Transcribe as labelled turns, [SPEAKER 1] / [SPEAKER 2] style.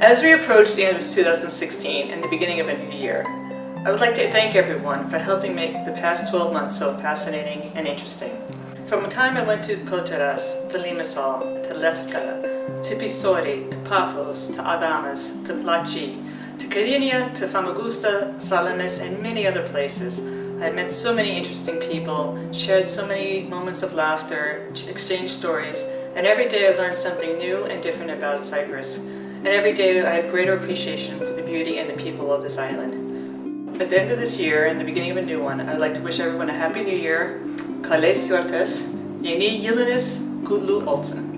[SPEAKER 1] As we approach the end of 2016 and the beginning of a new year, I would like to thank everyone for helping make the past 12 months so fascinating and interesting. From the time I went to Poteras, to Limassol, to Lefka, to Pissouri, to Paphos, to Adamas, to Placi, to Kyrenia, to Famagusta, Salamis, and many other places, I met so many interesting people, shared so many moments of laughter, exchanged stories, and every day I learned something new and different about Cyprus. And every day I have greater appreciation for the beauty and the people of this island. At the end of this year and the beginning of a new one, I'd like to wish everyone a Happy New Year, Kales Yortes, Yeni Yılınız Kutlu Olsun.